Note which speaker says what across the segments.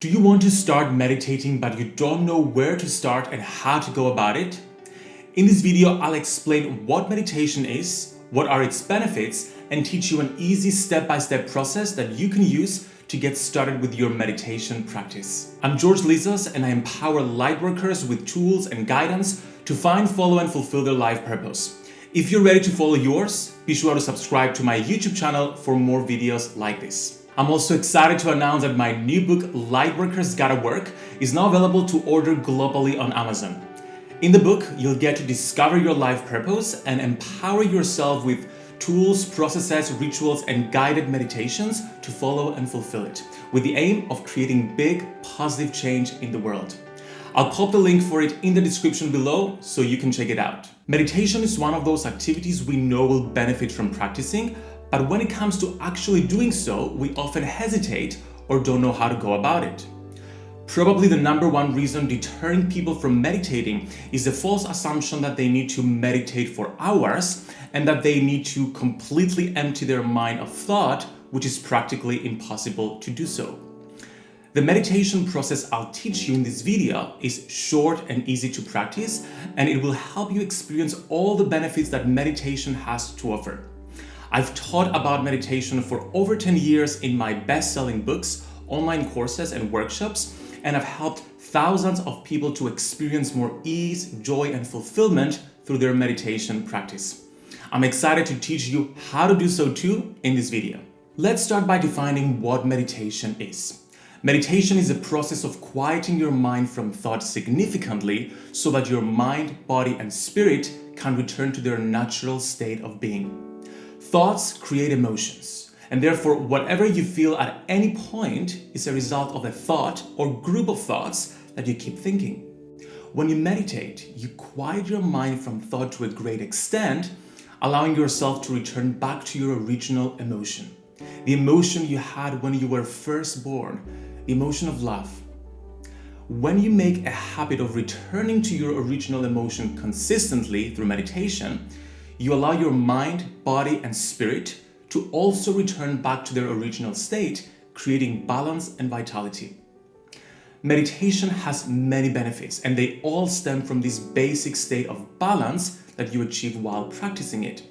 Speaker 1: Do you want to start meditating but you don't know where to start and how to go about it? In this video, I'll explain what meditation is, what are its benefits, and teach you an easy step-by-step -step process that you can use to get started with your meditation practice. I'm George Lizos and I empower lightworkers with tools and guidance to find, follow and fulfill their life purpose. If you're ready to follow yours, be sure to subscribe to my YouTube channel for more videos like this. I'm also excited to announce that my new book, Lightworkers Gotta Work, is now available to order globally on Amazon. In the book, you'll get to discover your life purpose and empower yourself with tools, processes, rituals, and guided meditations to follow and fulfill it, with the aim of creating big, positive change in the world. I'll pop the link for it in the description below so you can check it out. Meditation is one of those activities we know will benefit from practicing, but when it comes to actually doing so, we often hesitate or don't know how to go about it. Probably the number one reason deterring people from meditating is the false assumption that they need to meditate for hours and that they need to completely empty their mind of thought, which is practically impossible to do so. The meditation process I'll teach you in this video is short and easy to practice, and it will help you experience all the benefits that meditation has to offer. I've taught about meditation for over 10 years in my best-selling books, online courses and workshops, and I've helped thousands of people to experience more ease, joy, and fulfillment through their meditation practice. I'm excited to teach you how to do so too in this video. Let's start by defining what meditation is. Meditation is a process of quieting your mind from thought significantly so that your mind, body, and spirit can return to their natural state of being. Thoughts create emotions, and therefore whatever you feel at any point is a result of a thought or group of thoughts that you keep thinking. When you meditate, you quiet your mind from thought to a great extent, allowing yourself to return back to your original emotion. The emotion you had when you were first born, the emotion of love. When you make a habit of returning to your original emotion consistently through meditation, you allow your mind, body, and spirit to also return back to their original state, creating balance and vitality. Meditation has many benefits and they all stem from this basic state of balance that you achieve while practicing it.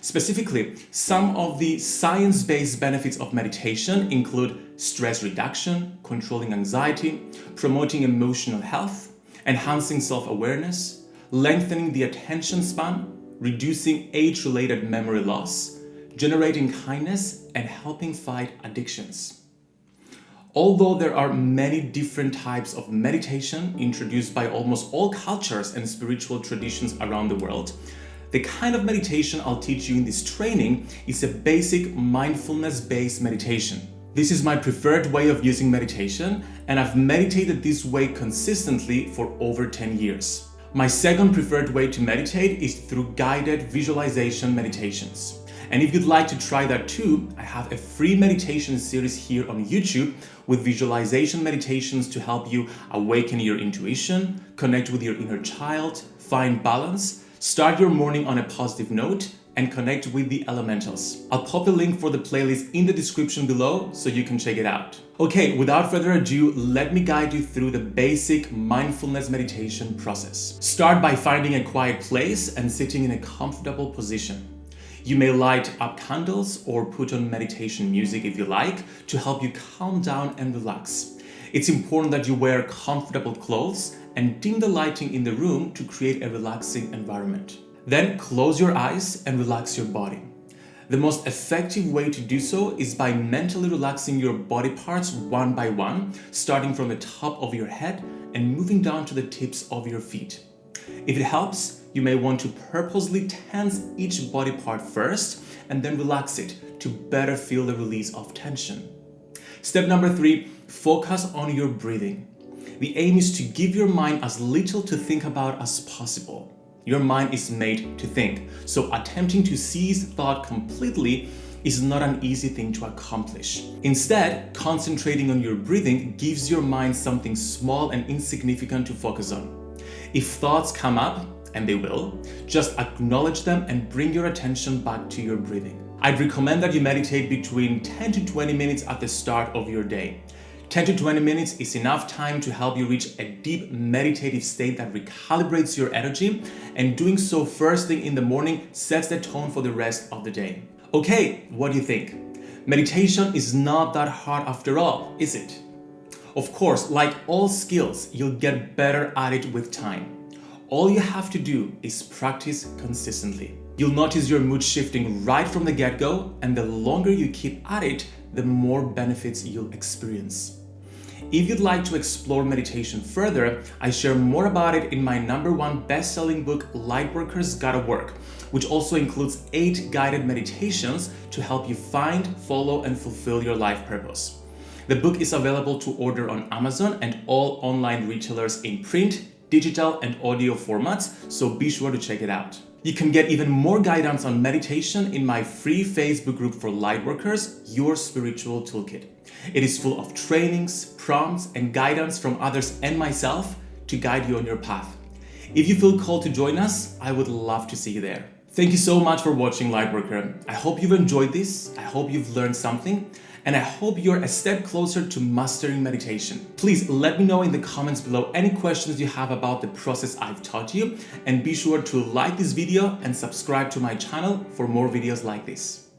Speaker 1: Specifically, some of the science-based benefits of meditation include stress reduction, controlling anxiety, promoting emotional health, enhancing self-awareness, lengthening the attention span, reducing age-related memory loss, generating kindness, and helping fight addictions. Although there are many different types of meditation introduced by almost all cultures and spiritual traditions around the world, the kind of meditation I'll teach you in this training is a basic mindfulness-based meditation. This is my preferred way of using meditation and I've meditated this way consistently for over 10 years. My second preferred way to meditate is through guided visualization meditations. And if you'd like to try that too, I have a free meditation series here on YouTube with visualization meditations to help you awaken your intuition, connect with your inner child, find balance, start your morning on a positive note, and connect with the elementals. I'll pop the link for the playlist in the description below so you can check it out. Okay, without further ado, let me guide you through the basic mindfulness meditation process. Start by finding a quiet place and sitting in a comfortable position. You may light up candles or put on meditation music if you like to help you calm down and relax. It's important that you wear comfortable clothes and dim the lighting in the room to create a relaxing environment. Then close your eyes and relax your body. The most effective way to do so is by mentally relaxing your body parts one by one, starting from the top of your head and moving down to the tips of your feet. If it helps, you may want to purposely tense each body part first and then relax it to better feel the release of tension. Step number three, focus on your breathing. The aim is to give your mind as little to think about as possible. Your mind is made to think, so attempting to seize thought completely is not an easy thing to accomplish. Instead, concentrating on your breathing gives your mind something small and insignificant to focus on. If thoughts come up, and they will, just acknowledge them and bring your attention back to your breathing. I'd recommend that you meditate between 10 to 20 minutes at the start of your day. 10 to 20 minutes is enough time to help you reach a deep meditative state that recalibrates your energy and doing so first thing in the morning sets the tone for the rest of the day. Okay, what do you think? Meditation is not that hard after all, is it? Of course, like all skills, you'll get better at it with time. All you have to do is practice consistently. You'll notice your mood shifting right from the get-go and the longer you keep at it, the more benefits you'll experience. If you'd like to explore meditation further, I share more about it in my number one best-selling book, Lightworkers Gotta Work, which also includes eight guided meditations to help you find, follow, and fulfill your life purpose. The book is available to order on Amazon and all online retailers in print, digital, and audio formats, so be sure to check it out. You can get even more guidance on meditation in my free Facebook group for Lightworkers, Your Spiritual Toolkit. It is full of trainings, prompts, and guidance from others and myself to guide you on your path. If you feel called to join us, I would love to see you there. Thank you so much for watching Lightworker. I hope you've enjoyed this. I hope you've learned something and I hope you're a step closer to mastering meditation. Please let me know in the comments below any questions you have about the process I've taught you and be sure to like this video and subscribe to my channel for more videos like this.